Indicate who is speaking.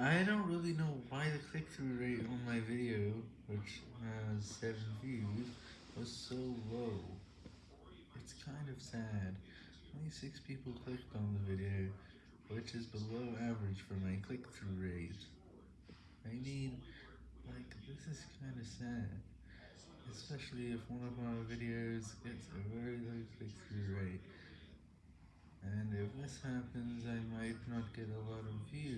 Speaker 1: I don't really know why the click-through rate on my video, which has 7 views, was so low. It's kind of sad. Only 6 people clicked on the video, which is below average for my click-through rate. I mean, like, this is kind of sad. Especially if one of my videos gets a very low click-through rate. And if this happens, I might not get a lot of views.